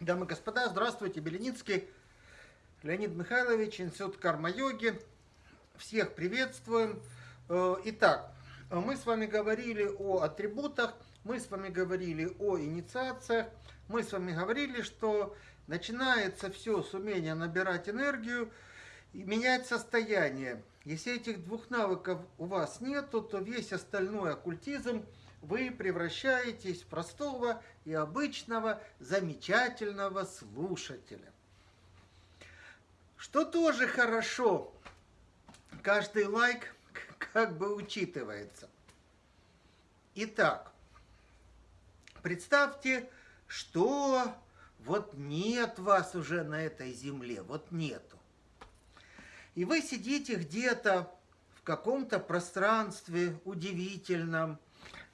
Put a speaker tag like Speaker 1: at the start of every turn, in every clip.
Speaker 1: Дамы и господа, здравствуйте, Беленицкий Леонид Михайлович, Институт карма-йоги. Всех приветствуем. Э, итак, мы с вами говорили о атрибутах, мы с вами говорили о инициациях, мы с вами говорили, что начинается все с умения набирать энергию и менять состояние. Если этих двух навыков у вас нет, то весь остальной оккультизм – вы превращаетесь в простого и обычного замечательного слушателя. Что тоже хорошо, каждый лайк как бы учитывается. Итак, представьте, что вот нет вас уже на этой земле, вот нету. И вы сидите где-то в каком-то пространстве удивительном,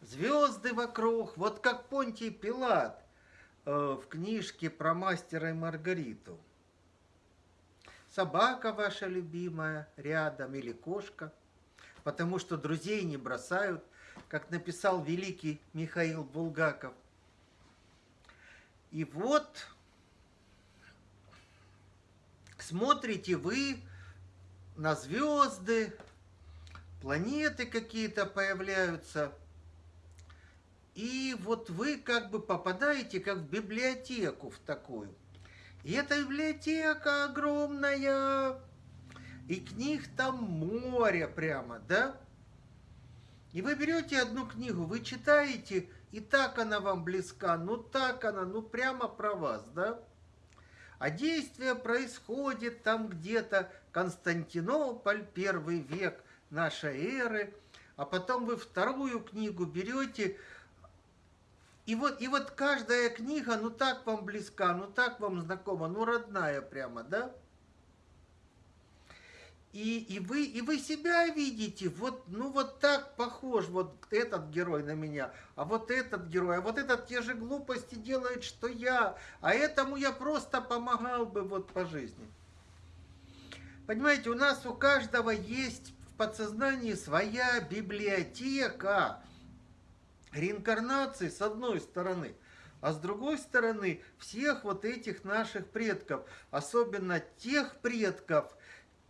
Speaker 1: Звезды вокруг, вот как Понтий Пилат э, в книжке про мастера и Маргариту. Собака ваша любимая рядом или кошка, потому что друзей не бросают, как написал великий Михаил Булгаков. И вот смотрите вы на звезды, планеты какие-то появляются – и вот вы как бы попадаете как в библиотеку в такую. И эта библиотека огромная, и книг там море прямо, да? И вы берете одну книгу, вы читаете, и так она вам близка, ну так она, ну прямо про вас, да? А действие происходит там где-то Константинополь, первый век нашей эры, а потом вы вторую книгу берете, и вот, и вот каждая книга, ну так вам близка, ну так вам знакома, ну родная прямо, да? И, и, вы, и вы себя видите, вот, ну вот так похож вот этот герой на меня, а вот этот герой, а вот этот те же глупости делает, что я, а этому я просто помогал бы вот по жизни. Понимаете, у нас у каждого есть в подсознании своя библиотека, реинкарнации с одной стороны, а с другой стороны всех вот этих наших предков, особенно тех предков,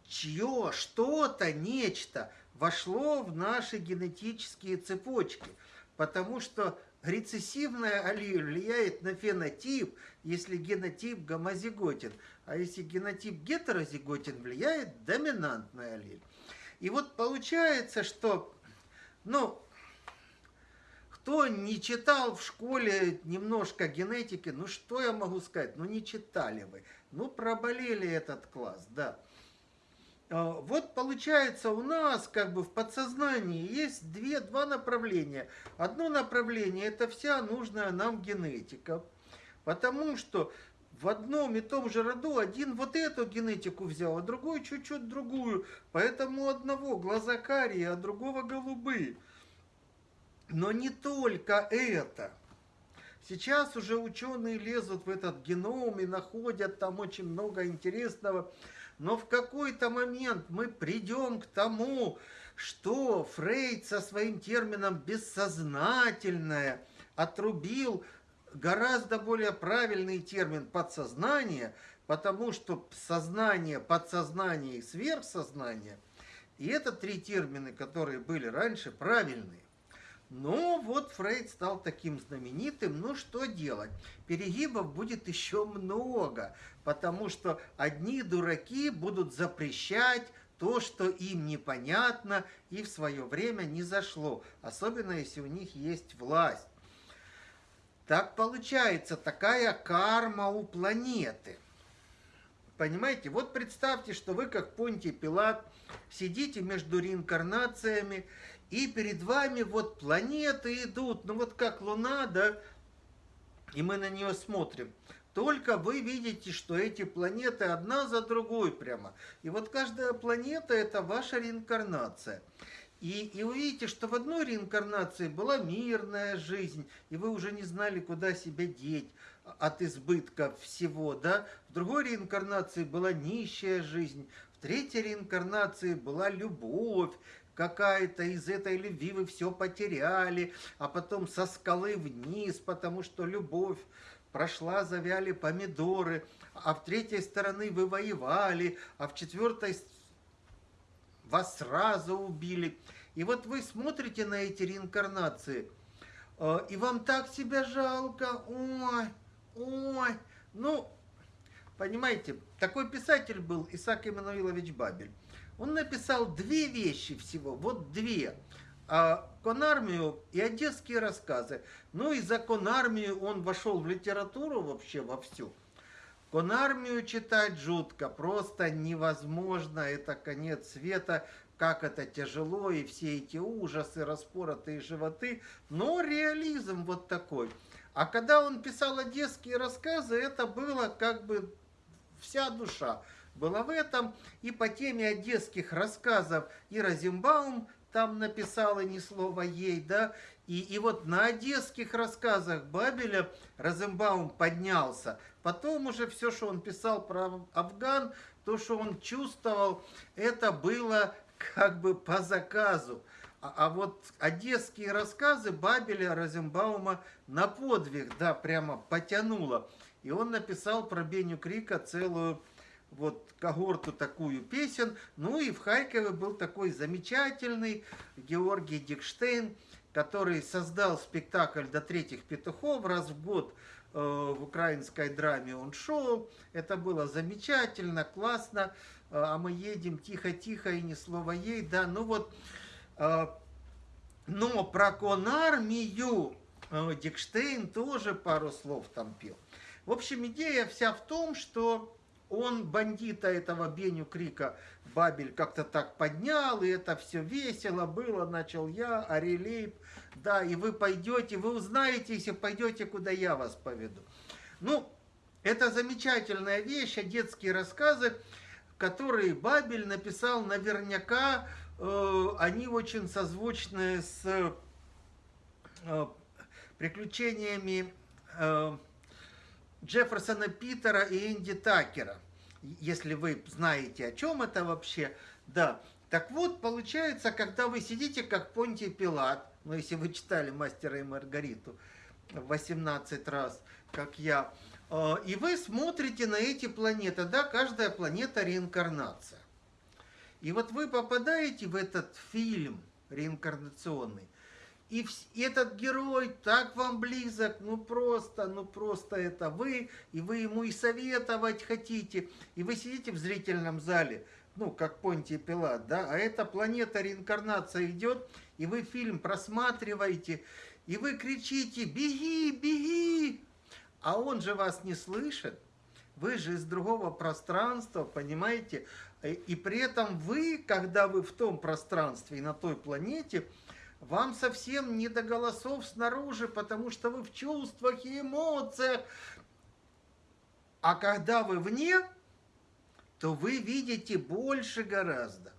Speaker 1: чье что-то, нечто вошло в наши генетические цепочки. Потому что рецессивная аллель влияет на фенотип, если генотип гомозиготен, а если генотип гетерозиготен, влияет доминантная аллель. И вот получается, что, ну, кто не читал в школе немножко генетики, ну что я могу сказать, ну не читали вы, ну проболели этот класс, да. А, вот получается у нас как бы в подсознании есть две, два направления. Одно направление это вся нужная нам генетика, потому что в одном и том же роду один вот эту генетику взял, а другой чуть-чуть другую. Поэтому одного глаза карие, а другого голубые. Но не только это. Сейчас уже ученые лезут в этот геном и находят там очень много интересного. Но в какой-то момент мы придем к тому, что Фрейд со своим термином «бессознательное» отрубил гораздо более правильный термин «подсознание», потому что сознание, подсознание и сверхсознание, и это три термина, которые были раньше, правильные. Ну, вот Фрейд стал таким знаменитым, ну что делать? Перегибов будет еще много, потому что одни дураки будут запрещать то, что им непонятно и в свое время не зашло, особенно если у них есть власть. Так получается, такая карма у планеты. Понимаете, вот представьте, что вы, как Понтий Пилат, сидите между реинкарнациями, и перед вами вот планеты идут, ну вот как Луна, да, и мы на нее смотрим. Только вы видите, что эти планеты одна за другой прямо. И вот каждая планета – это ваша реинкарнация. И, и увидите, что в одной реинкарнации была мирная жизнь, и вы уже не знали, куда себя деть от избытка всего, да? В другой реинкарнации была нищая жизнь, в третьей реинкарнации была любовь, какая-то из этой любви вы все потеряли, а потом со скалы вниз, потому что любовь прошла, завяли помидоры, а в третьей стороны вы воевали, а в четвертой вас сразу убили. И вот вы смотрите на эти реинкарнации, э, и вам так себя жалко, ой, ой, ну, понимаете, такой писатель был Исаак Иммануилович Бабель. Он написал две вещи всего, вот две. А конармию и одесские рассказы. Ну и за конармию он вошел в литературу вообще во всю. Конармию читать жутко, просто невозможно, это конец света, как это тяжело, и все эти ужасы, распоротые животы, но реализм вот такой. А когда он писал одесские рассказы, это было как бы вся душа была в этом. И по теме одесских рассказов и Розенбаум там написала ни слова ей, да, и, и вот на одесских рассказах Бабеля Розенбаум поднялся. Потом уже все, что он писал про Афган, то, что он чувствовал, это было как бы по заказу. А, а вот одесские рассказы Бабеля Розенбаума на подвиг, да, прямо потянуло. И он написал про Беню Крика целую вот когорту такую песен. Ну и в Харькове был такой замечательный Георгий Дикштейн, который создал спектакль «До третьих петухов» раз в год э, в украинской драме он шел. Это было замечательно, классно. Э, а мы едем тихо-тихо и ни слова ей. Да, ну вот, э, но про конармию Дикштейн тоже пару слов там пел. В общем, идея вся в том, что он бандита этого Беню Крика Бабель как-то так поднял, и это все весело было, начал я, Арелейб, да, и вы пойдете, вы узнаете, если пойдете, куда я вас поведу. Ну, это замечательная вещь, а детские рассказы, которые Бабель написал наверняка, э, они очень созвучны с э, приключениями э, Джефферсона Питера и Энди Такера. Если вы знаете, о чем это вообще. Да. Так вот, получается, когда вы сидите, как Понтий Пилат, ну, если вы читали «Мастера и Маргариту» 18 раз, как я, э, и вы смотрите на эти планеты, да, каждая планета реинкарнация. И вот вы попадаете в этот фильм реинкарнационный, и, этот герой так вам близок, ну просто, ну просто это вы, и вы ему и советовать хотите, и вы сидите в зрительном зале, ну, как Понтий Пилат, да, а эта планета реинкарнация идет, и вы фильм просматриваете, и вы кричите «Беги, беги!», а он же вас не слышит, вы же из другого пространства, понимаете, и при этом вы, когда вы в том пространстве и на той планете – вам совсем не до голосов снаружи, потому что вы в чувствах и эмоциях. А когда вы вне, то вы видите больше гораздо.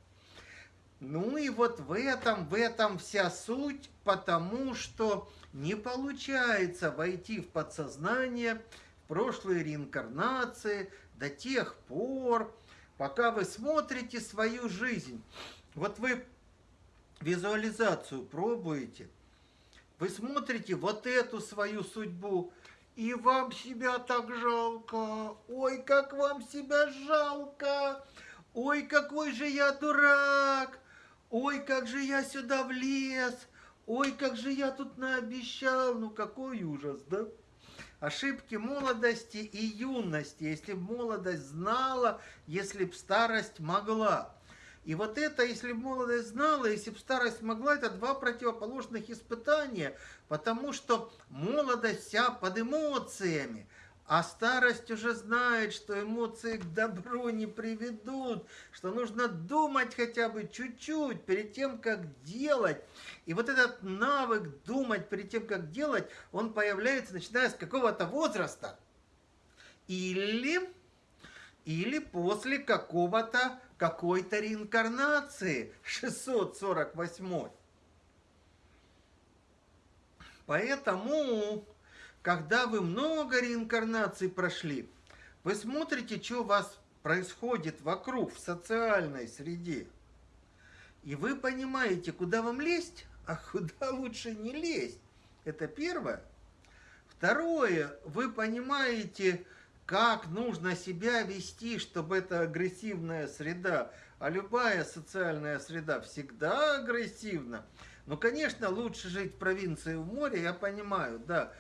Speaker 1: Ну и вот в этом, в этом вся суть, потому что не получается войти в подсознание, в прошлые реинкарнации до тех пор, пока вы смотрите свою жизнь. Вот вы визуализацию пробуете, вы смотрите вот эту свою судьбу, и вам себя так жалко. Ой, как вам себя жалко. Ой, какой же я дурак. Ой, как же я сюда влез. Ой, как же я тут наобещал. Ну, какой ужас, да? Ошибки молодости и юности. Если б молодость знала, если б старость могла. И вот это, если бы молодость знала, если бы старость могла, это два противоположных испытания, потому что молодость вся под эмоциями, а старость уже знает, что эмоции к добру не приведут, что нужно думать хотя бы чуть-чуть перед тем, как делать. И вот этот навык думать перед тем, как делать, он появляется, начиная с какого-то возраста. Или, или после какого-то какой-то реинкарнации 648. Поэтому, когда вы много реинкарнаций прошли, вы смотрите, что у вас происходит вокруг, в социальной среде. И вы понимаете, куда вам лезть, а куда лучше не лезть. Это первое. Второе, вы понимаете, как нужно себя вести, чтобы это агрессивная среда, а любая социальная среда всегда агрессивна. Ну, конечно, лучше жить в провинции в море, я понимаю, да,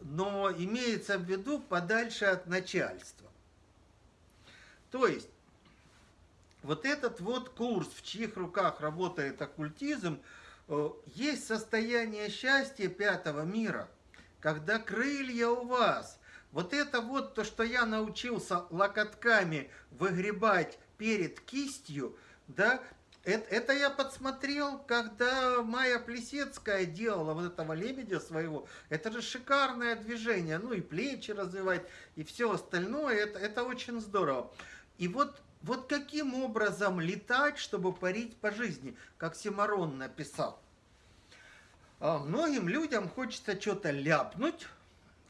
Speaker 1: но имеется в виду подальше от начальства. То есть, вот этот вот курс, в чьих руках работает оккультизм, э, есть состояние счастья пятого мира, когда крылья у вас. Вот это вот то, что я научился локотками выгребать перед кистью, да, это, это я подсмотрел, когда Майя Плесецкая делала вот этого лебедя своего. Это же шикарное движение. Ну и плечи развивать, и все остальное. Это, это очень здорово. И вот вот каким образом летать, чтобы парить по жизни, как Симарон написал. А многим людям хочется что-то ляпнуть,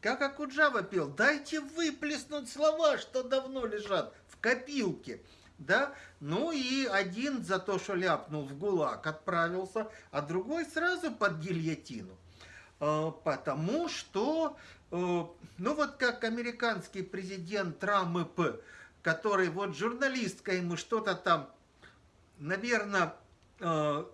Speaker 1: как Акуджава пел, дайте выплеснуть слова, что давно лежат в копилке. Да? Ну и один за то, что ляпнул в ГУЛАГ, отправился, а другой сразу под гильотину. А, потому что, э, ну вот как американский президент Трамп который вот журналистка ему что-то там, наверное, э,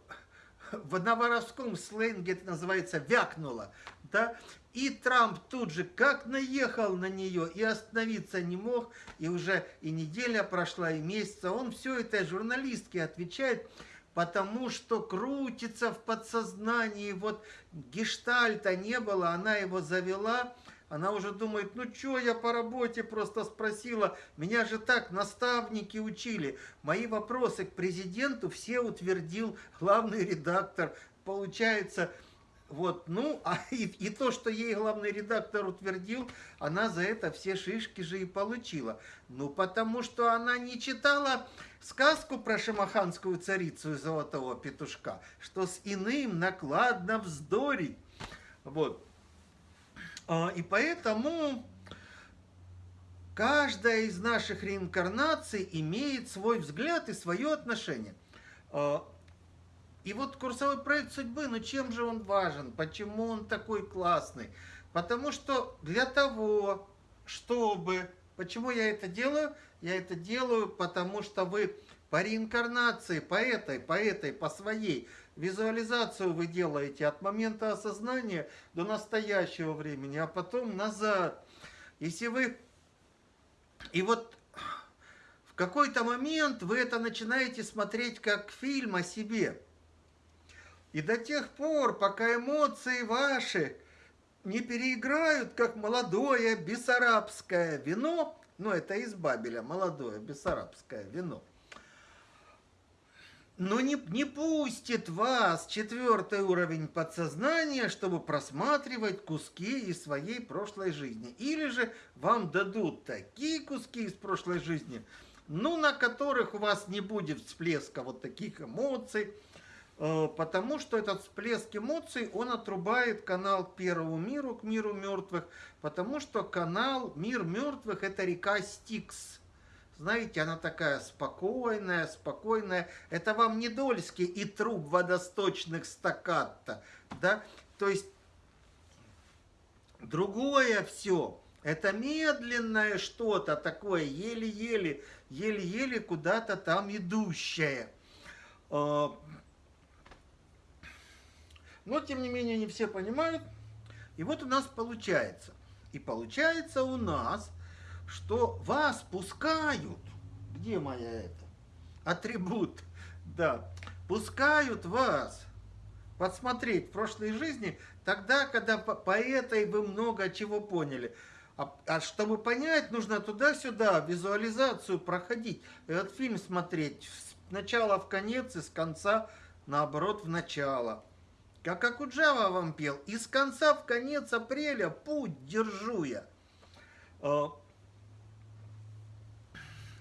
Speaker 1: в новоровском сленге это называется вякнула, да, и Трамп тут же как наехал на нее и остановиться не мог, и уже и неделя прошла, и месяца, он все это журналистке отвечает, потому что крутится в подсознании, вот гештальта не было, она его завела, она уже думает, ну что я по работе просто спросила, меня же так наставники учили. Мои вопросы к президенту все утвердил главный редактор. Получается, вот, ну, а и, и то, что ей главный редактор утвердил, она за это все шишки же и получила. Ну, потому что она не читала сказку про шамаханскую царицу и золотого петушка, что с иным накладно вздорить. Вот. А, и поэтому каждая из наших реинкарнаций имеет свой взгляд и свое отношение. И вот курсовой проект судьбы, ну чем же он важен, почему он такой классный? Потому что для того, чтобы... Почему я это делаю? Я это делаю, потому что вы по реинкарнации, по этой, по этой, по своей Визуализацию вы делаете от момента осознания до настоящего времени, а потом назад. Если вы... И вот в какой-то момент вы это начинаете смотреть как фильм о себе. И до тех пор, пока эмоции ваши не переиграют, как молодое бессарабское вино, ну это из Бабеля, молодое бессарабское вино, но не, не пустит вас четвертый уровень подсознания, чтобы просматривать куски из своей прошлой жизни. Или же вам дадут такие куски из прошлой жизни, ну, на которых у вас не будет всплеска вот таких эмоций, потому что этот всплеск эмоций, он отрубает канал к первому миру, к миру мертвых, потому что канал Мир мертвых – это река Стикс – знаете, она такая спокойная, спокойная. Это вам не Дольский и труб водосточных стаккатто, да? То есть другое все. Это медленное что-то такое, еле-еле, еле-еле куда-то там идущее. Но, тем не менее, не все понимают. И вот у нас получается. И получается у нас что вас пускают. Где моя это? Атрибут. Да. Пускают вас подсмотреть в прошлой жизни тогда, когда по, по этой вы много чего поняли. А, а чтобы понять, нужно туда-сюда визуализацию проходить. Этот фильм смотреть с начала в конец и с конца, наоборот, в начало. Как Акуджава вам пел, из конца в конец апреля путь держу я. А,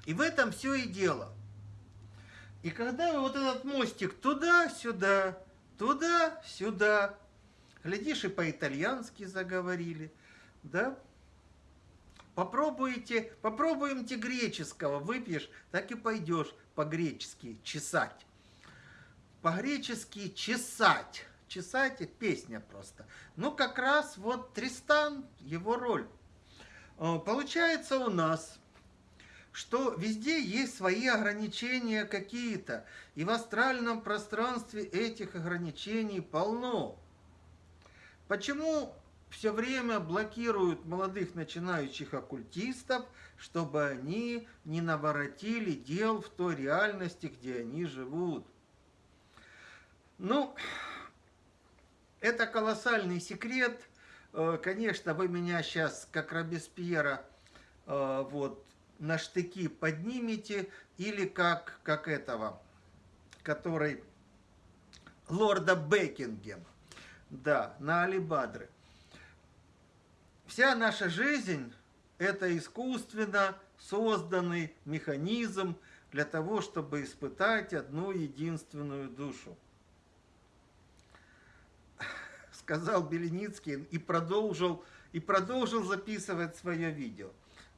Speaker 1: и в этом все и дело. И когда вы вот этот мостик туда-сюда, туда-сюда, глядишь, и по-итальянски заговорили, да? Попробуйте, попробуемте греческого, выпьешь, так и пойдешь по-гречески чесать. по-гречески чесать. Чесать – песня просто. Ну, как раз вот Тристан, его роль. Э, получается у нас, что везде есть свои ограничения какие-то. И в астральном пространстве этих ограничений полно. Почему все время блокируют молодых начинающих оккультистов, чтобы они не наворотили дел в той реальности, где они живут. Ну, это колоссальный секрет. Э, конечно, вы меня сейчас, как Робеспьера, э, вот, на штыки поднимете, или как, как этого, который лорда Бекингем, да, на Алибадры. Вся наша жизнь – это искусственно созданный механизм для того, чтобы испытать одну единственную душу. Сказал Беленицкий и продолжил, и продолжил записывать свое видео.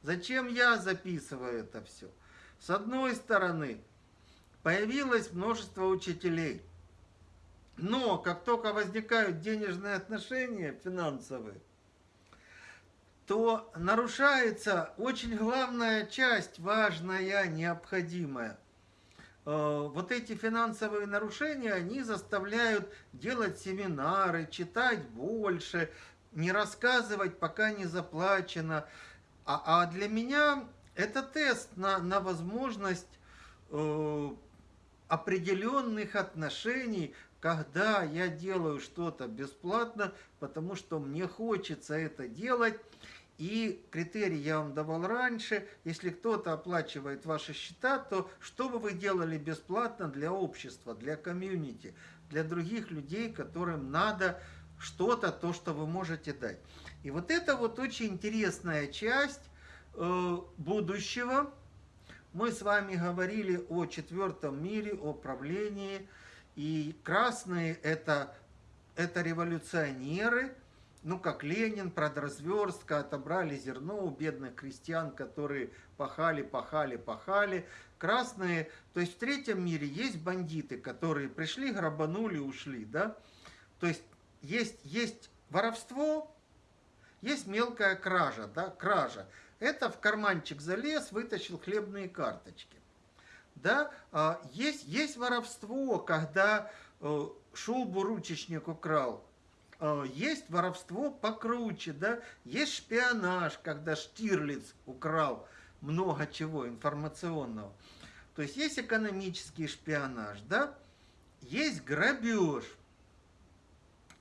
Speaker 1: Зачем я записываю это все? С одной стороны, появилось множество учителей. Но как только возникают денежные отношения финансовые, то нарушается очень главная часть, важная, необходимая. Э, вот эти финансовые нарушения, они заставляют делать семинары, читать больше, не рассказывать, пока не заплачено. А, а для меня это тест на, на возможность э, определенных отношений, когда я делаю что-то бесплатно, потому что мне хочется это делать, и критерий я вам давал раньше. Если кто-то оплачивает ваши счета, то что бы вы делали бесплатно для общества, для комьюнити, для других людей, которым надо что-то, то, что вы можете дать. И вот это вот очень интересная часть э, будущего. Мы с вами говорили о четвертом мире, о правлении. И красные это, это революционеры – ну, как Ленин, продразверстка, отобрали зерно у бедных крестьян, которые пахали, пахали, пахали. Красные, то есть в третьем мире есть бандиты, которые пришли, грабанули, ушли, да. То есть есть, есть воровство, есть мелкая кража, да, кража. Это в карманчик залез, вытащил хлебные карточки. Да, а, есть, есть воровство, когда э, шубу ручечник украл, есть воровство покруче, да, есть шпионаж, когда Штирлиц украл много чего информационного. То есть есть экономический шпионаж, да, есть грабеж,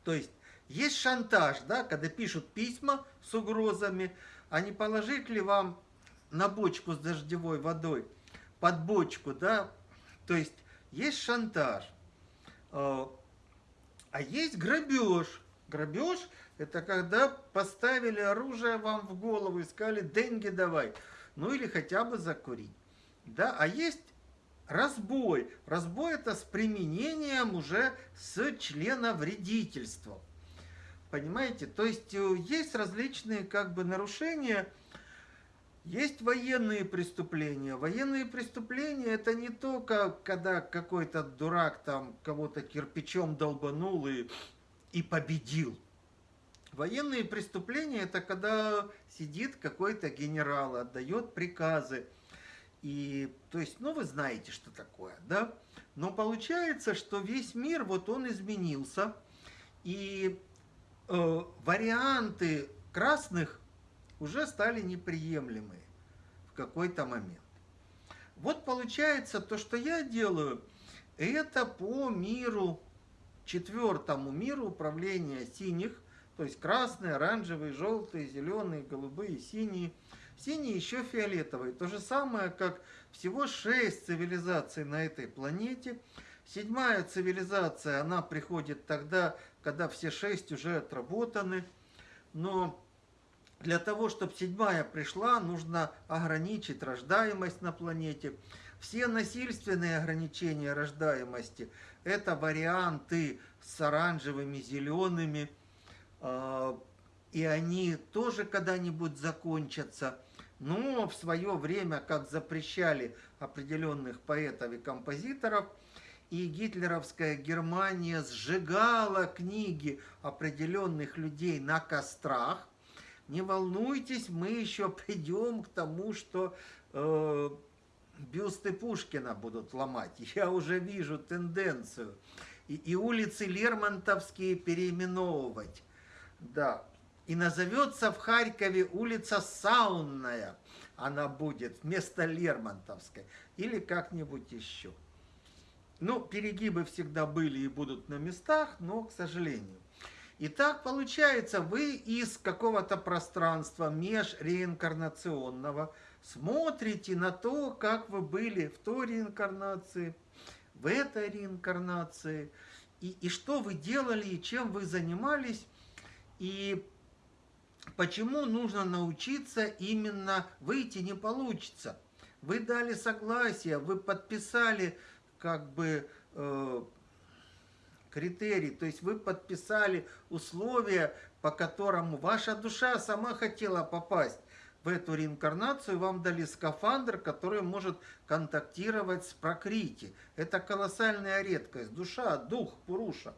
Speaker 1: то есть есть шантаж, да, когда пишут письма с угрозами, а не положить ли вам на бочку с дождевой водой, под бочку, да, то есть есть шантаж, э, а есть грабеж, Грабеж – это когда поставили оружие вам в голову и сказали «деньги давай», ну или хотя бы закурить. Да? А есть разбой. Разбой – это с применением уже с члена вредительства. Понимаете? То есть э, есть различные как бы нарушения, есть военные преступления. Военные преступления это не только когда какой-то дурак там кого-то кирпичом долбанул и и победил. Военные преступления – это когда сидит какой-то генерал, отдает приказы. И, то есть, ну, вы знаете, что такое, да? Но получается, что весь мир, вот он изменился, и э, варианты красных уже стали неприемлемые в какой-то момент. Вот получается, то, что я делаю, это по миру четвертому миру управления синих, то есть красные, оранжевые, желтые, зеленые, голубые, синие. Синие еще фиолетовые. То же самое, как всего шесть цивилизаций на этой планете. Седьмая цивилизация, она приходит тогда, когда все шесть уже отработаны. Но для того, чтобы седьмая пришла, нужно ограничить рождаемость на планете. Все насильственные ограничения рождаемости – это варианты с оранжевыми, зелеными. А, и они тоже когда-нибудь закончатся. Но в свое время, как запрещали определенных поэтов и композиторов, и гитлеровская Германия сжигала книги определенных людей на кострах, не волнуйтесь, мы еще придем к тому, что э, бюсты Пушкина будут ломать. Я уже вижу тенденцию. И, и улицы Лермонтовские переименовывать. Да. И назовется в Харькове улица Саунная. Она будет вместо Лермонтовской. Или как-нибудь еще. Ну, перегибы всегда были и будут на местах, но, к сожалению. И так получается, вы из какого-то пространства межреинкарнационного смотрите на то, как вы были в той реинкарнации, в этой реинкарнации, и, и что вы делали, и чем вы занимались, и почему нужно научиться именно выйти не получится. Вы дали согласие, вы подписали как бы э, критерий, то есть вы подписали условия, по которому ваша душа сама хотела попасть в эту реинкарнацию, вам дали скафандр, который может контактировать с прокрити. Это колоссальная редкость. Душа, дух, пуруша.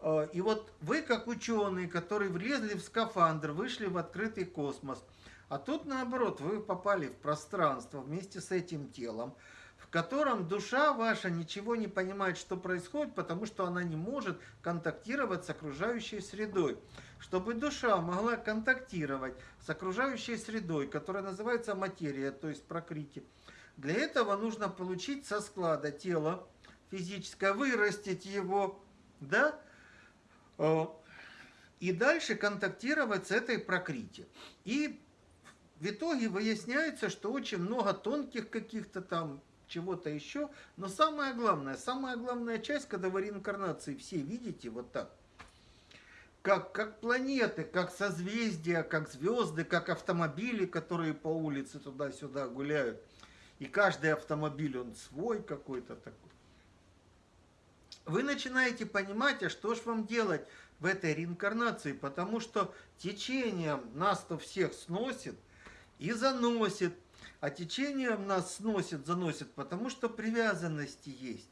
Speaker 1: Э, и вот вы, как ученые, которые влезли в скафандр, вышли в открытый космос, а тут наоборот, вы попали в пространство вместе с этим телом, в котором душа ваша ничего не понимает, что происходит, потому что она не может контактировать с окружающей средой. Чтобы душа могла контактировать с окружающей средой, которая называется материя, то есть прокрити, для этого нужно получить со склада тело физическое, вырастить его, да, э, и дальше контактировать с этой прокрити. И в итоге выясняется, что очень много тонких каких-то там чего-то еще. Но самое главное, самая главная часть, когда вы реинкарнации все видите вот так, как, как планеты, как созвездия, как звезды, как автомобили, которые по улице туда-сюда гуляют. И каждый автомобиль, он свой какой-то такой. Вы начинаете понимать, а что ж вам делать в этой реинкарнации, потому что течением нас-то всех сносит и заносит, а течением нас сносит, заносит, потому что привязанности есть.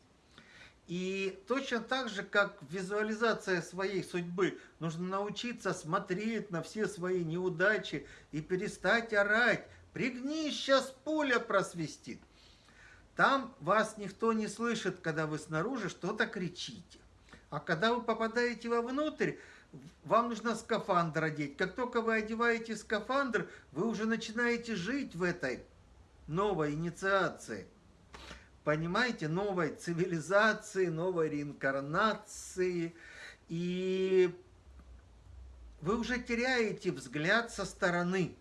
Speaker 1: И точно так же, как визуализация своей судьбы, нужно научиться смотреть на все свои неудачи и перестать орать. Пригнись, сейчас пуля просвистит. Там вас никто не слышит, когда вы снаружи что-то кричите. А когда вы попадаете вовнутрь, вам нужно скафандр одеть. Как только вы одеваете скафандр, вы уже начинаете жить в этой новой инициации, понимаете, новой цивилизации, новой реинкарнации. И вы уже теряете взгляд со стороны.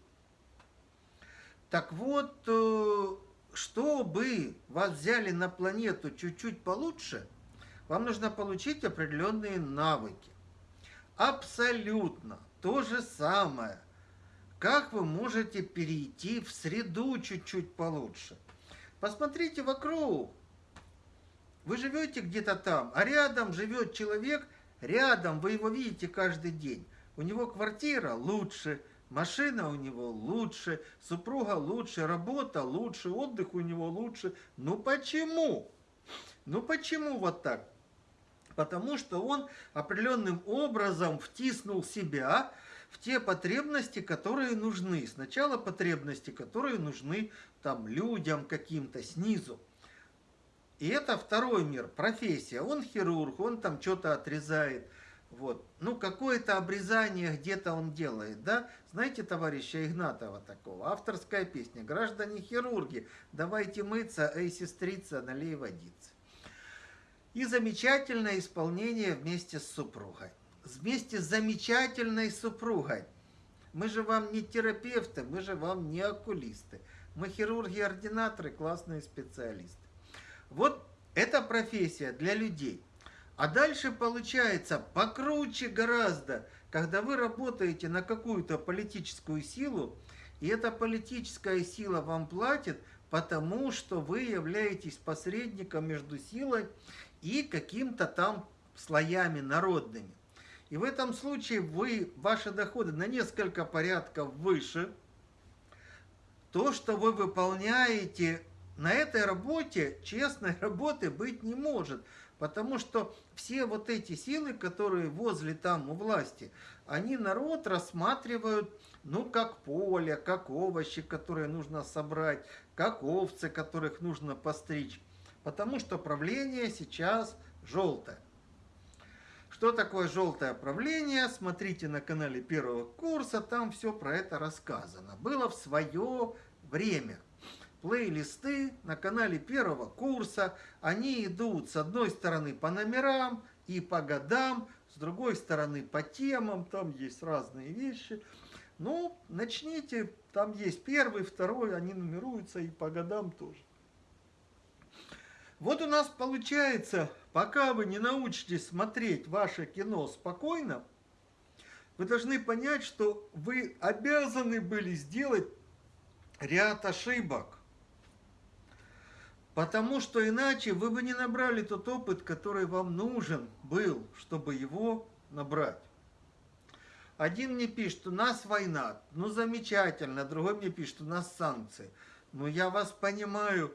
Speaker 1: Так вот, э, чтобы вас взяли на планету чуть-чуть получше, вам нужно получить определенные навыки. Абсолютно то же самое – как вы можете перейти в среду чуть-чуть получше? Посмотрите вокруг. Вы живете где-то там, а рядом живет человек, рядом вы его видите каждый день. У него квартира лучше, машина у него лучше, супруга лучше, работа лучше, отдых у него лучше. Ну почему? Ну почему вот так? Потому что он определенным образом втиснул себя в те потребности, которые нужны. Сначала потребности, которые нужны там людям каким-то снизу. И это второй мир, профессия. Он хирург, он там что-то отрезает. Вот. Ну, какое-то обрезание где-то он делает, да? Знаете товарища Игнатова такого? Авторская песня. Граждане хирурги, давайте мыться, эй, сестрица, налей водицы. И замечательное исполнение вместе с супругой вместе с замечательной супругой. Мы же вам не терапевты, мы же вам не окулисты. Мы хирурги-ординаторы, классные специалисты. Вот эта профессия для людей. А дальше получается покруче гораздо, когда вы работаете на какую-то политическую силу, и эта политическая сила вам платит, потому что вы являетесь посредником между силой и каким-то там слоями народными. И в этом случае вы, ваши доходы на несколько порядков выше. То, что вы выполняете на этой работе честной работы быть не может. Потому что все вот эти силы, которые возле там у власти, они народ рассматривают, ну, как поле, как овощи, которые нужно собрать, как овцы, которых нужно постричь. Потому что правление сейчас желтое. Что такое желтое правление? Смотрите на канале первого курса, там все про это рассказано. Было в свое время плейлисты на канале первого курса. Они идут с одной стороны по номерам и по годам, с другой стороны по темам, там есть разные вещи. Ну, начните, там есть первый, второй, они нумеруются и по годам тоже. Вот у нас получается, пока вы не научитесь смотреть ваше кино спокойно, вы должны понять, что вы обязаны были сделать ряд ошибок. Потому что иначе вы бы не набрали тот опыт, который вам нужен был, чтобы его набрать. Один мне пишет, у нас война, ну замечательно, другой мне пишет, у нас санкции. Ну я вас понимаю.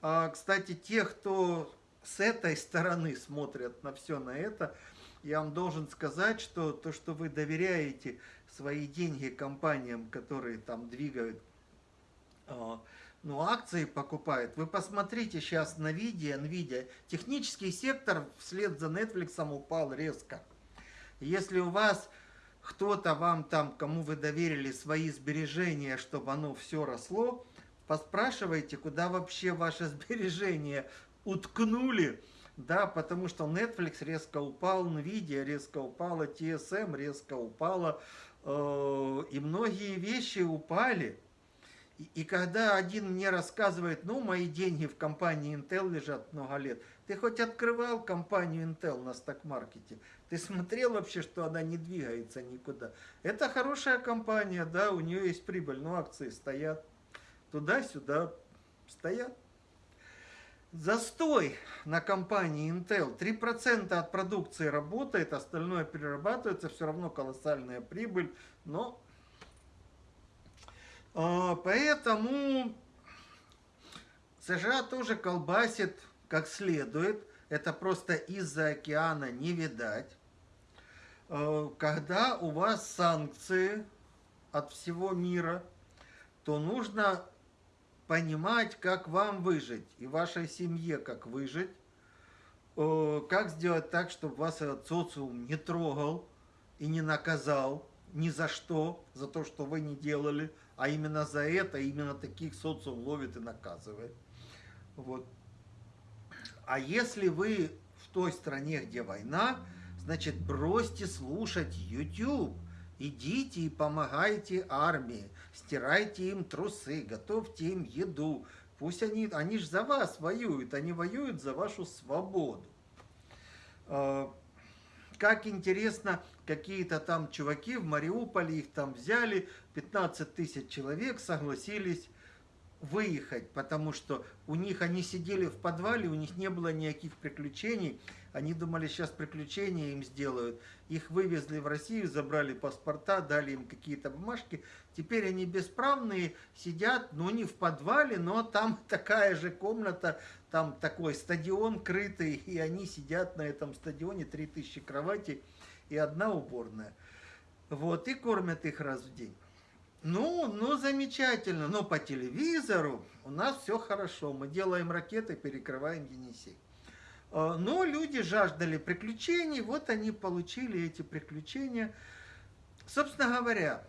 Speaker 1: А, кстати, те, кто с этой стороны смотрят на все на это, я вам должен сказать, что то, что вы доверяете свои деньги компаниям, которые там двигают ну, акции покупают. Вы посмотрите сейчас на видео, NVIDIA. Технический сектор вслед за Netflix упал резко. Если у вас кто-то вам там, кому вы доверили свои сбережения, чтобы оно все росло, поспрашивайте, куда вообще ваши сбережения уткнули, да, потому что Netflix резко упал, Nvidia резко упала, TSM резко упала, э, и многие вещи упали. И, когда один мне рассказывает, ну, мои деньги в компании Intel лежат много лет, ты хоть открывал компанию Intel на сток-маркете? Ты смотрел вообще, что она не двигается никуда? Это хорошая компания, да, у нее есть прибыль, но акции стоят туда-сюда, стоят. Застой на компании Intel. 3% от продукции работает, остальное перерабатывается, все равно колоссальная прибыль, но поэтому США тоже колбасит как следует. Это просто из-за океана не видать. А, когда у вас санкции от всего мира, то нужно понимать, как вам выжить, и вашей семье как выжить, а, как сделать так, чтобы вас этот социум не трогал и не наказал ни за что, за то, что вы не делали, а именно за это, именно таких социум ловит и наказывает. Вот. А если вы в той стране, где война, значит, бросьте слушать YouTube. Идите и помогайте армии, стирайте им трусы, готовьте им еду. Пусть они, они же за вас воюют, они воюют за вашу свободу. А, как интересно, какие-то там чуваки в Мариуполе, их там взяли, 15 тысяч человек согласились выехать, потому что у них они сидели в подвале, у них не было никаких приключений, они думали, сейчас приключения им сделают. Их вывезли в Россию, забрали паспорта, дали им какие-то бумажки. Теперь они бесправные, сидят, ну не в подвале, но там такая же комната, там такой стадион крытый, и они сидят на этом стадионе, 3000 кроватей и одна уборная. Вот, и кормят их раз в день. Ну, ну, замечательно, но по телевизору у нас все хорошо. Мы делаем ракеты, перекрываем Енисей. А, но люди жаждали приключений, вот они получили эти приключения. Собственно говоря,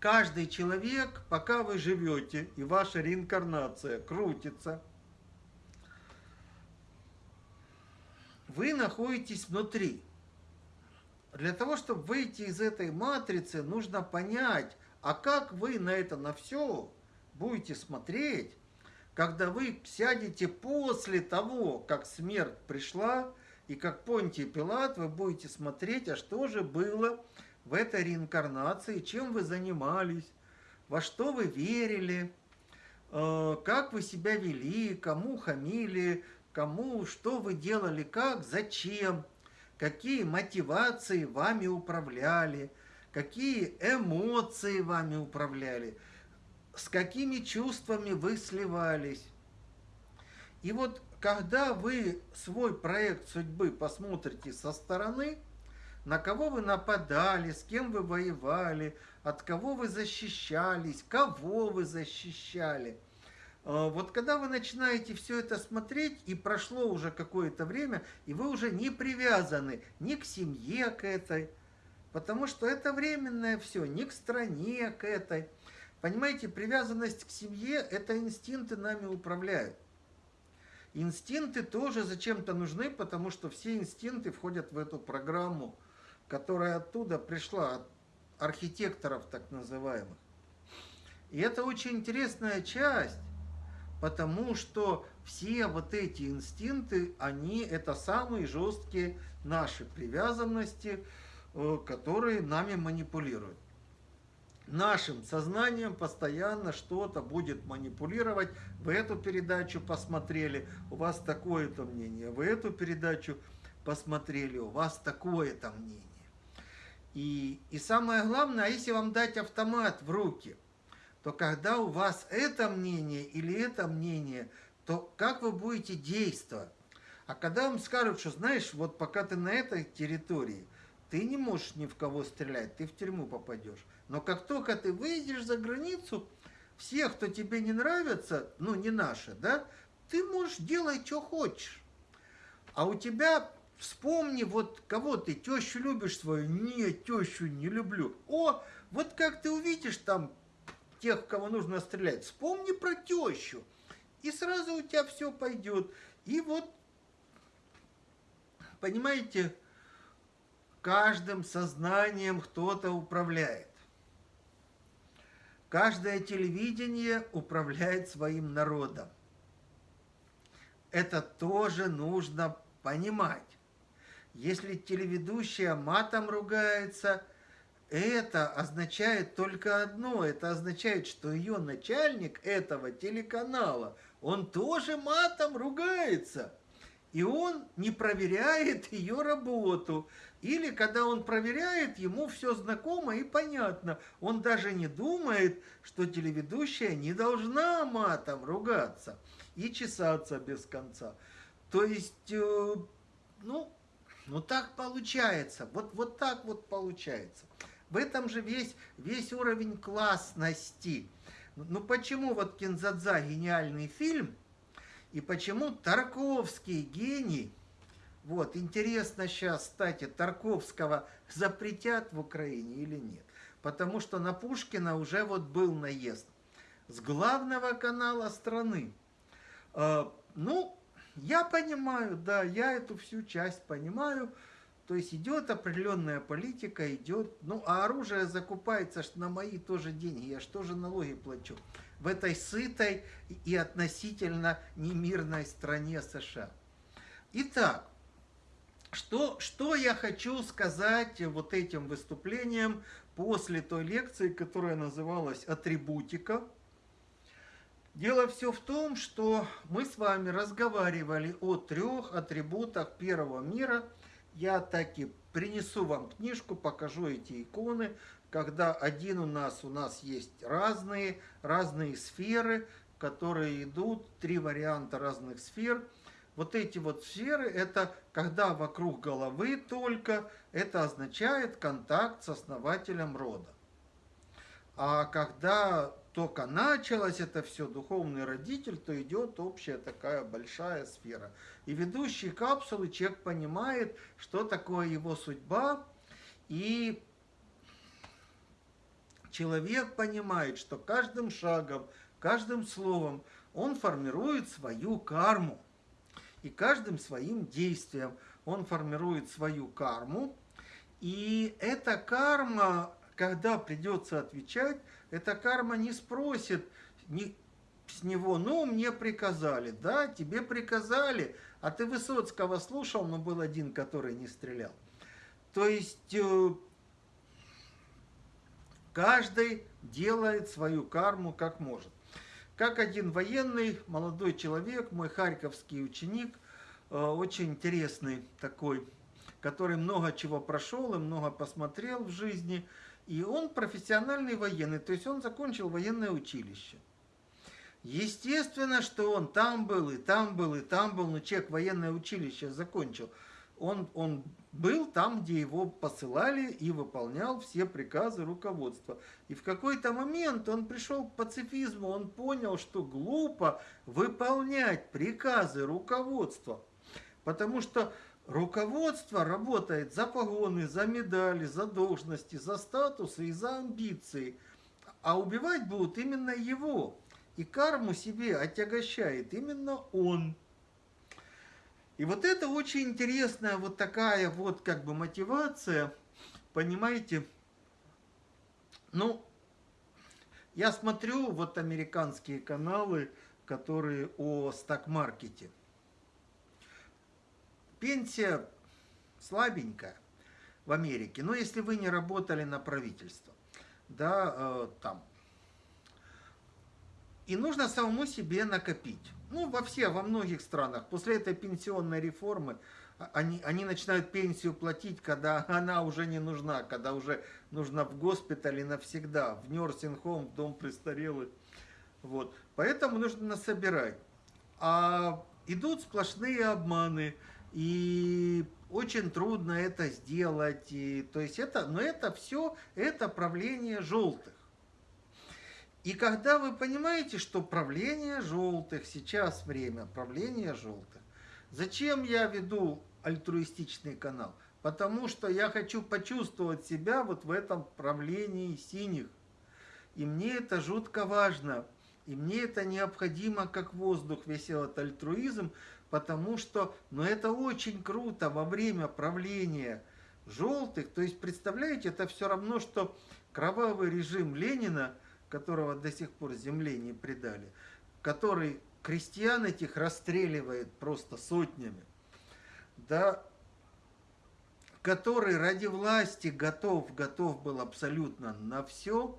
Speaker 1: каждый человек, пока вы живете, и ваша реинкарнация крутится, вы находитесь внутри. Для того, чтобы выйти из этой матрицы, нужно понять, а как вы на это, на все будете смотреть, когда вы сядете после того, как смерть пришла, и как Понтий Пилат, вы будете смотреть, а что же было в этой реинкарнации, чем вы занимались, во что вы верили, э, как вы себя вели, кому хамили, кому, что вы делали, как, зачем, какие мотивации вами управляли, какие эмоции вами управляли. с какими чувствами вы сливались. И вот когда вы свой проект судьбы посмотрите со стороны, на кого вы нападали, с кем вы воевали, от кого вы защищались, кого вы защищали. А, вот когда вы начинаете все это смотреть, и прошло уже какое-то время, и вы уже не привязаны ни к семье к этой, потому что это временное все, ни к стране к этой. Понимаете, привязанность к семье – это инстинкты нами управляют. Инстинкты тоже зачем-то нужны, потому что все инстинкты входят в эту программу, которая оттуда пришла, от архитекторов так называемых. И это очень интересная часть, потому что все вот эти инстинкты, они это самые жесткие наши привязанности, э, которые нами манипулируют нашим сознанием постоянно что-то будет манипулировать. Вы эту передачу посмотрели, у вас такое-то мнение. Вы эту передачу посмотрели, у вас такое-то мнение. И, и самое главное, а если вам дать автомат в руки, то когда у вас это мнение или это мнение, то как вы будете действовать? А когда вам скажут, что знаешь, вот пока ты на этой территории, ты не можешь ни в кого стрелять, ты в тюрьму попадешь. Но как только ты выйдешь за границу, всех, кто тебе не нравится, ну не наши, да, ты можешь делать, что хочешь. А у тебя, вспомни, вот кого ты, тещу любишь свою? Нет, тещу не люблю. О, вот как ты увидишь там тех, кого нужно стрелять, вспомни про тещу. И сразу у тебя все пойдет. И вот, понимаете, каждым сознанием кто-то управляет. Каждое телевидение управляет своим народом. Это тоже нужно понимать. Если телеведущая матом ругается, это означает только одно. Это означает, что ее начальник этого телеканала, он тоже матом ругается. И он не проверяет ее работу. Или когда он проверяет, ему все знакомо и понятно. Он даже не думает, что телеведущая не должна матом ругаться и чесаться без конца. То есть, э, ну, ну так получается. Вот, вот так вот получается. В этом же весь, весь уровень классности. Ну почему вот Кинзадза гениальный фильм, и почему Тарковский гений – вот, интересно сейчас, кстати, Тарковского запретят в Украине или нет. Потому что на Пушкина уже вот был наезд. С главного канала страны. Э, ну, я понимаю, да, я эту всю часть понимаю. То есть идет определенная политика, идет... Ну, а оружие закупается на мои тоже деньги. Я же тоже налоги плачу. В этой сытой и относительно немирной стране США. Итак, что, что я хочу сказать вот этим выступлением после той лекции, которая называлась «Атрибутика». Дело все в том, что мы с вами разговаривали о трех атрибутах первого мира. Я таки принесу вам книжку, покажу эти иконы, когда один у нас, у нас есть разные, разные сферы, которые идут, три варианта разных сфер – вот эти вот сферы, это когда вокруг головы только, это означает контакт с основателем рода. А когда только началось это все, духовный родитель, то идет общая такая большая сфера. И ведущий капсулы человек понимает, что такое его судьба, и человек понимает, что каждым шагом, каждым словом он формирует свою карму и каждым своим действием он формирует свою карму. И эта карма, когда придется отвечать, эта карма не спросит не, с него, ну, мне приказали, да, тебе приказали, а ты Высоцкого слушал, но был один, который не стрелял. То есть э, каждый делает свою карму как может. Как один военный, молодой человек, мой харьковский ученик, э, очень интересный такой, который много чего прошел и много посмотрел в жизни. И он профессиональный военный, то есть он закончил военное училище. Естественно, что он там был, и там был, и там был, но человек военное училище закончил. Он, он был там, где его посылали и выполнял все приказы руководства. И в какой-то момент он пришел к пацифизму, он понял, что глупо выполнять приказы руководства. Потому что руководство работает за погоны, за медали, за должности, за статусы и за амбиции. А убивать будут именно его. И карму себе отягощает именно он. И вот это очень интересная вот такая вот как бы мотивация, понимаете, ну, я смотрю вот американские каналы, которые о стак-маркете. Пенсия слабенькая в Америке, но если вы не работали на правительство, да, э, там, и нужно самому себе накопить ну, во все, во многих странах, после этой пенсионной реформы, а, они, они начинают пенсию платить, когда она уже не нужна, когда уже нужна в госпитале навсегда, в нерсинг-хом, в дом престарелых. Вот. Поэтому нужно насобирать. А идут сплошные обманы, и очень трудно это сделать. И, то есть это, но это все, это правление желтых. И когда вы понимаете, что правление желтых, сейчас время правления желтых, зачем я веду альтруистичный канал? Потому что я хочу почувствовать себя вот в этом правлении синих. И мне это жутко важно. И мне это необходимо как воздух, весь этот альтруизм, потому что, ну это очень круто во время правления желтых. То есть, представляете, это все равно, что кровавый режим Ленина – которого до сих пор земле не предали, который крестьян этих расстреливает просто сотнями, да, который ради власти готов, готов был абсолютно на все.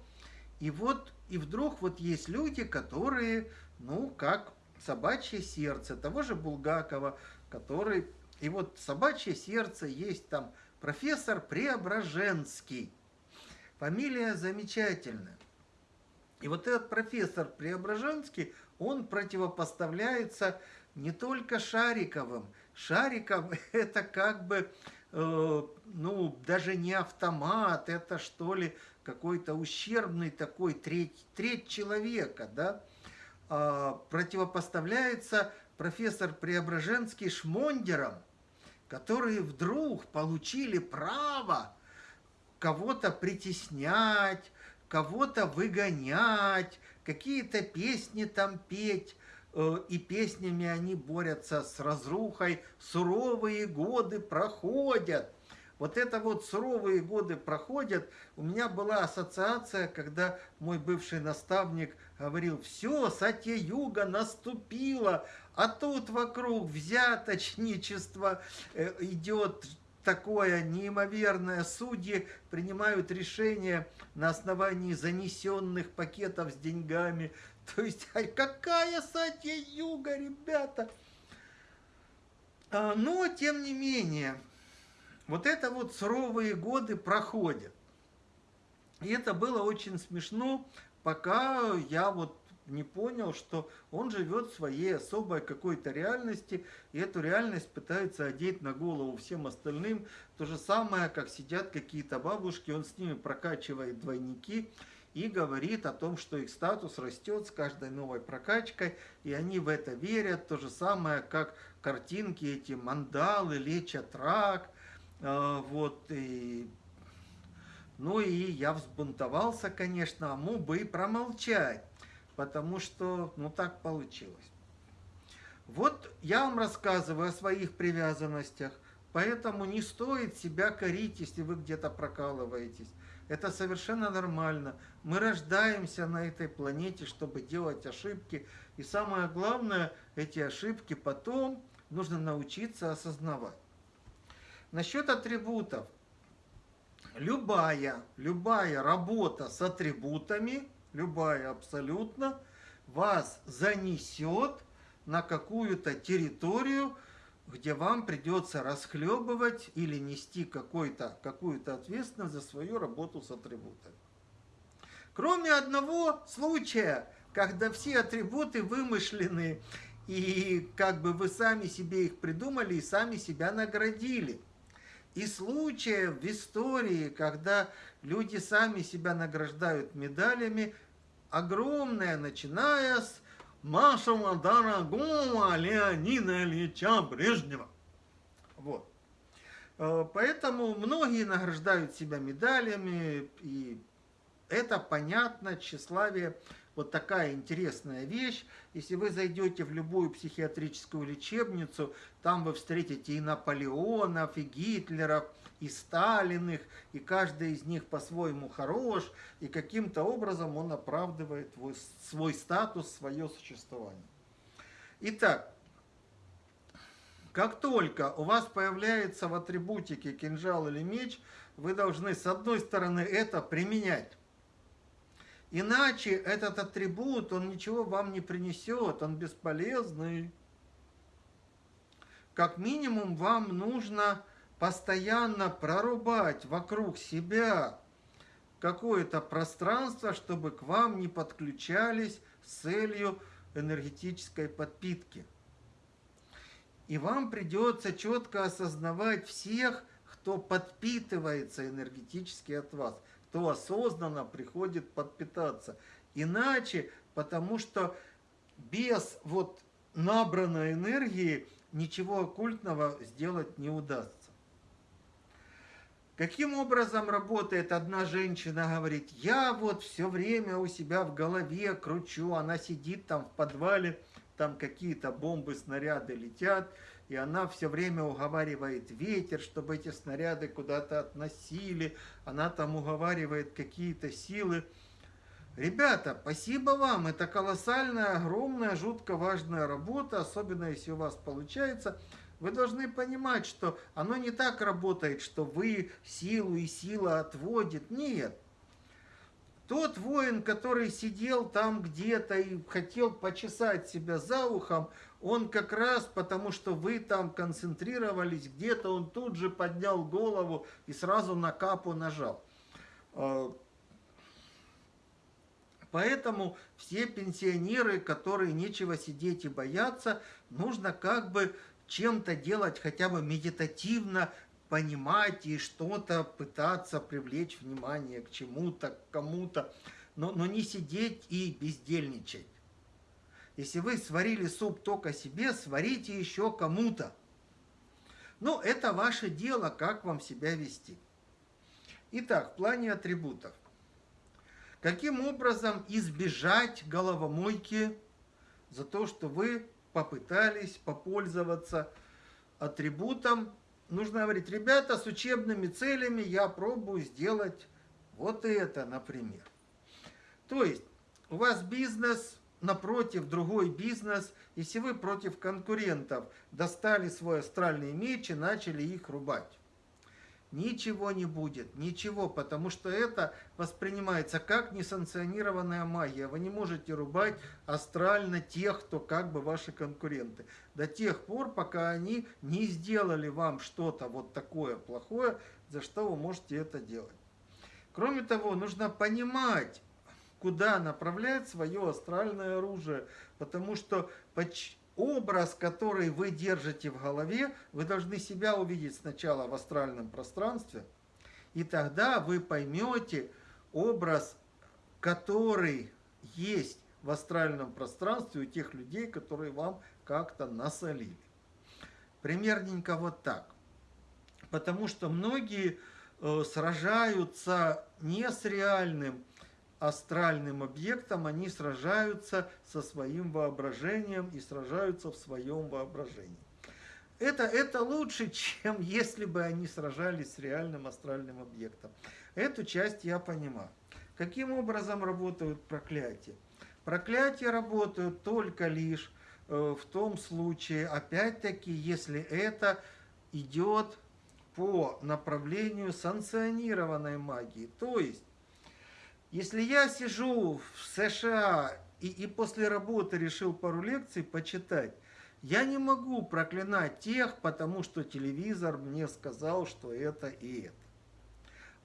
Speaker 1: И вот, и вдруг вот есть люди, которые, ну, как собачье сердце, того же Булгакова, который, и вот собачье сердце есть там профессор Преображенский. Фамилия замечательная. И вот этот профессор Преображенский, он противопоставляется не только Шариковым. Шариков это как бы, э, ну, даже не автомат, это что ли какой-то ущербный такой треть, треть человека, да. Э, противопоставляется профессор Преображенский Шмондером, которые вдруг получили право кого-то притеснять, кого-то выгонять, какие-то песни там петь, э, и песнями они борются с разрухой, суровые годы проходят. Вот это вот суровые годы проходят. У меня была ассоциация, когда мой бывший наставник говорил, все, Сатья-Юга наступила, а тут вокруг взяточничество э, идет, такое неимоверное. Судьи принимают решения на основании занесенных пакетов с деньгами. То есть, какая сатья юга, ребята? А, но, тем не менее, вот это вот суровые годы проходят. И это было очень смешно, пока я вот не понял, что он живет в своей особой какой-то реальности, и эту реальность пытается одеть на голову всем остальным. То же самое, как сидят какие-то бабушки, он с ними прокачивает двойники и говорит о том, что их статус растет с каждой новой прокачкой, и они в это верят. То же самое, как картинки эти, мандалы, лечат рак, вот, и ну и я взбунтовался, конечно, а мог бы и промолчать потому что, ну, так получилось. Вот я вам рассказываю о своих привязанностях, поэтому не стоит себя корить, если вы где-то прокалываетесь. Это совершенно нормально. Мы рождаемся на этой планете, чтобы делать ошибки. И самое главное, эти ошибки потом нужно научиться осознавать. Насчет атрибутов. Любая, любая работа с атрибутами – любая абсолютно, вас занесет на какую-то территорию, где вам придется расхлебывать или нести какую-то ответственность за свою работу с атрибутами. Кроме одного случая, когда все атрибуты вымышлены, и как бы вы сами себе их придумали и сами себя наградили. И случаев в истории, когда люди сами себя награждают медалями, огромное, начиная с нашего дорогого Леонида Ильича Брежнева. Вот. Э, поэтому многие награждают себя медалями, и это понятно, тщеславие вот такая интересная вещь. Если вы зайдете в любую психиатрическую лечебницу, там вы встретите и Наполеонов, и Гитлеров, и Сталиных, и каждый из них по-своему хорош, и каким-то образом он оправдывает свой статус, свое существование. Итак, как только у вас появляется в атрибутике кинжал или меч, вы должны с одной стороны это применять. Иначе этот атрибут, он ничего вам не принесет, он бесполезный. Как минимум вам нужно постоянно прорубать вокруг себя какое-то пространство, чтобы к вам не подключались с целью энергетической подпитки. И вам придется четко осознавать всех, кто подпитывается энергетически от вас, кто осознанно приходит подпитаться. Иначе, потому что без вот набранной энергии ничего оккультного сделать не удастся. Каким образом работает одна женщина, говорит, я вот все время у себя в голове кручу, она сидит там в подвале, там какие-то бомбы, снаряды летят, и она все время уговаривает ветер, чтобы эти снаряды куда-то относили, она там уговаривает какие-то силы. Ребята, спасибо вам, это колоссальная, огромная, жутко важная работа, особенно если у вас получается – вы должны понимать, что оно не так работает, что вы силу и сила отводит. Нет. Тот воин, который сидел там где-то и хотел почесать себя за ухом, он как раз потому, что вы там концентрировались где-то, он тут же поднял голову и сразу на капу нажал. А, поэтому все пенсионеры, которые нечего сидеть и бояться, нужно как бы чем-то делать хотя бы медитативно, понимать и что-то пытаться привлечь внимание к чему-то, к кому-то, но, но не сидеть и бездельничать. Если вы сварили суп только себе, сварите еще кому-то. Ну, это ваше дело, как вам себя вести. Итак, в плане атрибутов. Каким образом избежать головомойки за то, что вы попытались попользоваться атрибутом. Нужно говорить, ребята, с учебными целями я пробую сделать вот это, например. То есть у вас бизнес, напротив другой бизнес, если вы против конкурентов достали свой астральный меч и начали их рубать. Ничего не будет, ничего, потому что это воспринимается как несанкционированная магия. Вы не можете рубать астрально тех, кто как бы ваши конкуренты. До тех пор, пока они не сделали вам что-то вот такое плохое, за что вы можете это делать. Кроме того, нужно понимать, куда направлять свое астральное оружие, потому что образ, который вы держите в голове, вы должны себя увидеть сначала в астральном пространстве, и тогда вы поймете образ, который есть в астральном пространстве у тех людей, которые вам как-то насолили. Примерненько вот так. Потому что многие э, сражаются не с реальным астральным объектом, они сражаются со своим воображением и сражаются в своем воображении. Это, это лучше, чем если бы они сражались с реальным астральным объектом. Эту часть я понимаю. Каким образом работают проклятия? Проклятия работают только лишь э, в том случае, опять-таки, если это идет по направлению санкционированной магии. То есть, если я сижу в США и, и после работы решил пару лекций почитать, Я не могу проклинать тех, потому что телевизор мне сказал, что это и это.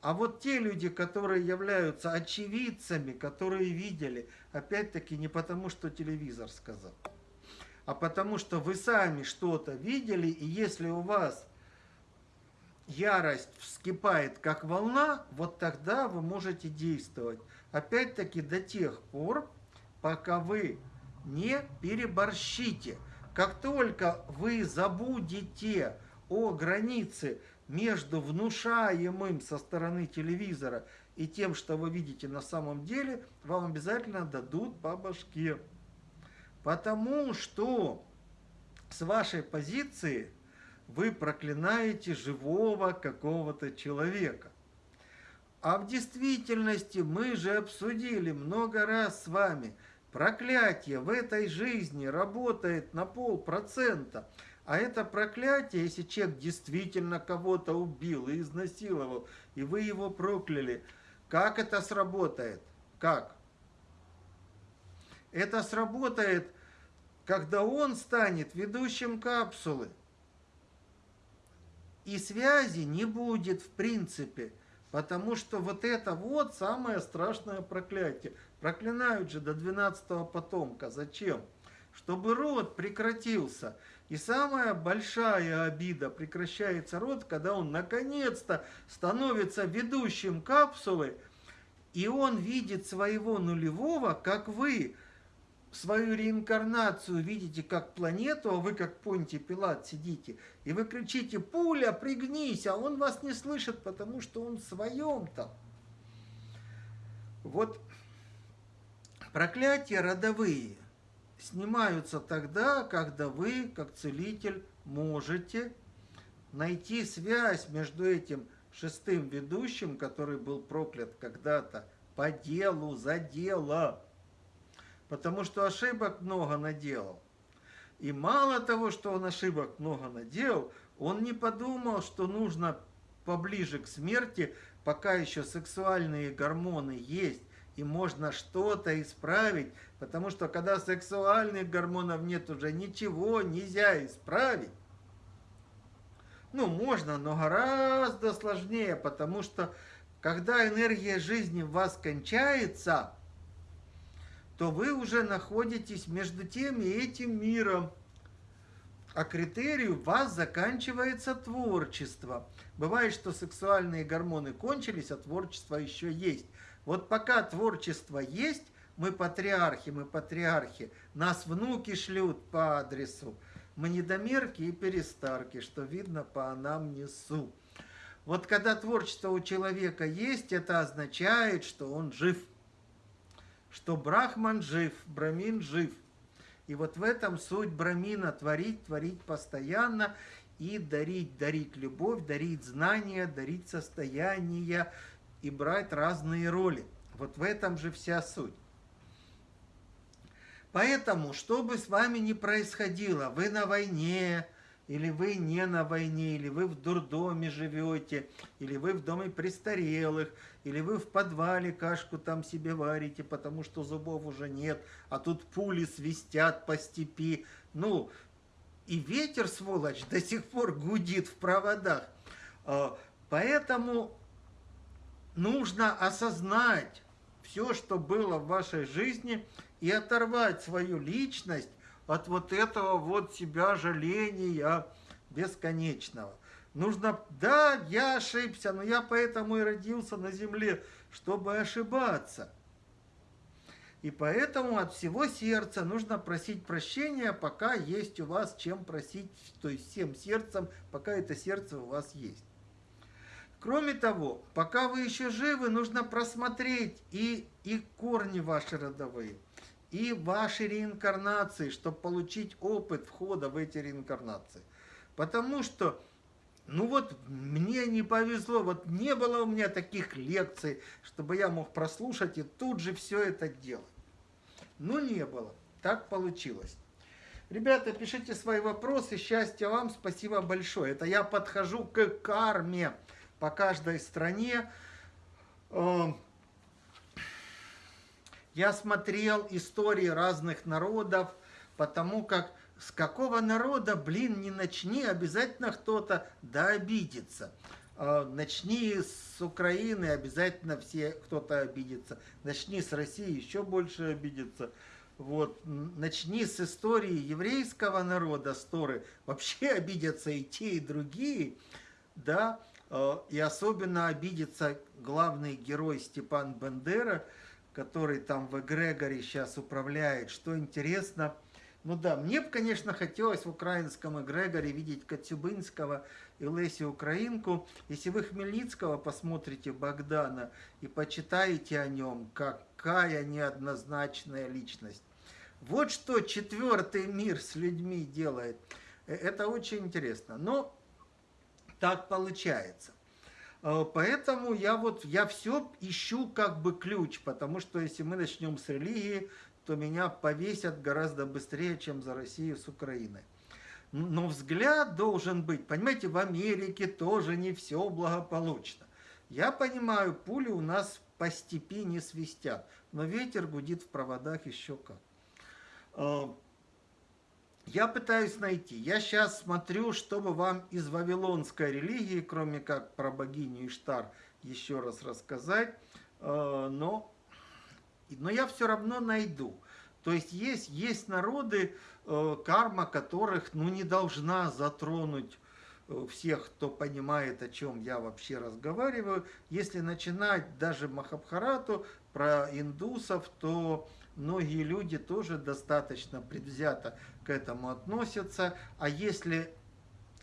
Speaker 1: А вот те люди, которые являются очевидцами, которые видели, опять-таки не потому, что телевизор сказал, а потому что вы сами что-то видели, и если у вас ярость вскипает как волна, вот тогда вы можете действовать. Опять-таки до тех пор, пока вы не переборщите. Как только вы забудете о границе между внушаемым со стороны телевизора и тем, что вы видите на самом деле, вам обязательно дадут по башке. Потому что с вашей позиции вы проклинаете живого какого-то человека. А в действительности мы же обсудили много раз с вами, проклятие в этой жизни работает на полпроцента. А это проклятие, если человек действительно кого-то убил и изнасиловал, и вы его прокляли, как это сработает? Как? Это сработает, когда он станет ведущим капсулы. И связи не будет в принципе, потому что вот это вот самое страшное проклятие. Проклинают же до 12 потомка. Зачем? Чтобы род прекратился. И самая большая обида прекращается род, когда он наконец-то становится ведущим капсулы, и он видит своего нулевого, как вы свою реинкарнацию видите как планету, а вы как Понти Пилат сидите, и вы кричите «Пуля, пригнись!», а он вас не слышит, потому что он в своем там. Вот проклятия родовые – снимаются тогда, когда вы, как целитель, можете найти связь между этим шестым ведущим, который был проклят когда-то по делу, за дело. Потому что ошибок много наделал. И мало того, что он ошибок много наделал, он не подумал, что нужно поближе к смерти, пока еще сексуальные гормоны есть, и можно что-то исправить, потому что когда сексуальных гормонов нет уже, ничего нельзя исправить. Ну, можно, но гораздо сложнее, потому что когда энергия жизни в вас кончается, то вы уже находитесь между тем и этим миром. А критерий у вас заканчивается творчество. Бывает, что сексуальные гормоны кончились, а творчество еще есть. Вот пока творчество есть, мы патриархи, мы патриархи, нас внуки шлют по адресу. Мы недомерки и перестарки, что видно по нам несу. Вот когда творчество у человека есть, это означает, что он жив. Что Брахман жив, Брамин жив. И вот в этом суть Брамина – творить, творить постоянно и дарить, дарить любовь, дарить знания, дарить состояние, и брать разные роли. Вот в этом же вся суть. Поэтому, что бы с вами ни происходило, вы на войне, или вы не на войне, или вы в дурдоме живете, или вы в доме престарелых, или вы в подвале кашку там себе варите, потому что зубов уже нет, а тут пули свистят по степи. Ну, и ветер, сволочь, до сих пор гудит в проводах. А, поэтому нужно осознать все, что было в вашей жизни, и оторвать свою личность от вот этого вот себя жаления бесконечного. Нужно, да, я ошибся, но я поэтому и родился на земле, чтобы ошибаться. И поэтому от всего сердца нужно просить прощения, пока есть у вас чем просить, то есть всем сердцем, пока это сердце у вас есть. Кроме того, пока вы еще живы, нужно просмотреть и, и корни ваши родовые, и ваши реинкарнации, чтобы получить опыт входа в эти реинкарнации. Потому что, ну вот, мне не повезло, вот не было у меня таких лекций, чтобы я мог прослушать и тут же все это делать. Ну, не было. Так получилось. Ребята, пишите свои вопросы. Счастья вам. Спасибо большое. Это я подхожу к карме по каждой стране. Я смотрел истории разных народов, потому как с какого народа, блин, не начни, обязательно кто-то да обидится. А, начни с Украины, обязательно все кто-то обидится. Начни с России, еще больше обидится. Вот, начни с истории еврейского народа, с Торы, вообще обидятся и те, и другие, да, а, и особенно обидится главный герой Степан Бендера, который там в эгрегоре сейчас управляет. Что интересно, ну да, мне бы, конечно, хотелось в украинском эгрегоре видеть Коцюбинского и Леси Украинку. Если вы Хмельницкого посмотрите Богдана и почитаете о нем, какая неоднозначная личность. Вот что четвертый мир с людьми делает. Э, это очень интересно. Но так получается. Э, поэтому я вот, я все ищу как бы ключ, потому что если мы начнем с религии, то меня повесят гораздо быстрее, чем за Россию с Украиной. Но взгляд должен быть, понимаете, в Америке тоже не все благополучно. Я понимаю, пули у нас по степи не свистят, но ветер гудит в проводах еще как. Я пытаюсь найти. Я сейчас смотрю, чтобы вам из вавилонской религии, кроме как про богиню Иштар, еще раз рассказать. А, но но я все равно найду. То есть есть, есть народы, э, карма которых ну, не должна затронуть э, всех, кто понимает, о чем я вообще разговариваю. Если начинать даже Махабхарату про индусов, то многие люди тоже достаточно предвзято к этому относятся. А если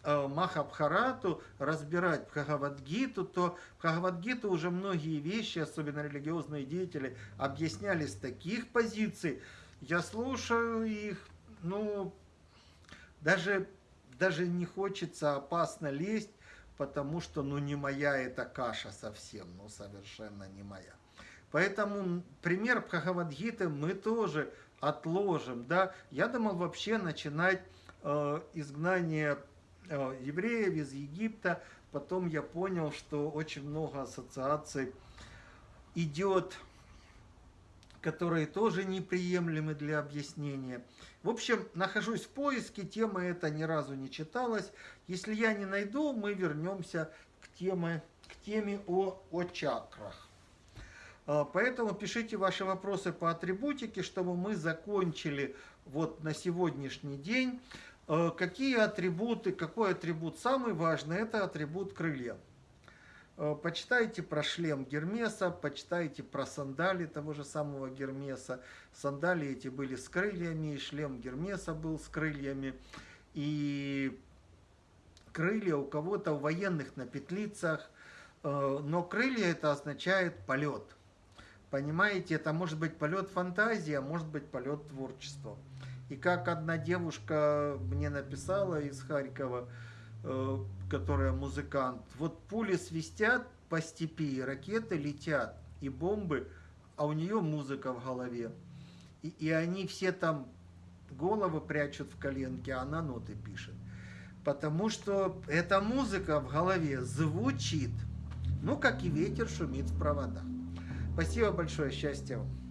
Speaker 1: Э, Махабхарату, разбирать Бхагавадгиту, то Бхагавадгиту уже многие вещи, особенно религиозные деятели, объясняли с таких позиций. Я слушаю их, ну, даже, даже не хочется опасно лезть, потому что, ну, не моя эта каша совсем, ну, совершенно не моя. Поэтому пример Бхагавадгиты мы тоже отложим, да. Я думал вообще начинать э, изгнание Э, евреев из Египта. Потом я понял, что очень много ассоциаций идет, которые тоже неприемлемы для объяснения. В общем, нахожусь в поиске, тема эта ни разу не читалась. Если я не найду, мы вернемся к теме, к теме о, о чакрах. Э, поэтому пишите ваши вопросы по атрибутике, чтобы мы закончили вот на сегодняшний день. Э, какие атрибуты, какой атрибут самый важный, это атрибут крылья. Э, почитайте про шлем Гермеса, почитайте про сандали того же самого Гермеса. Сандали эти были с крыльями, и шлем Гермеса был с крыльями. И крылья у кого-то у военных на петлицах, но крылья это означает полет. Понимаете, это может быть полет фантазии, а может быть полет творчества. И как одна девушка мне написала из Харькова, э, которая музыкант, вот пули свистят по степи, ракеты летят, и бомбы, а у нее музыка в голове. И, и они все там головы прячут в коленке, а она ноты пишет. Потому что эта музыка в голове звучит, ну, как и ветер шумит в проводах. Спасибо большое, счастья вам.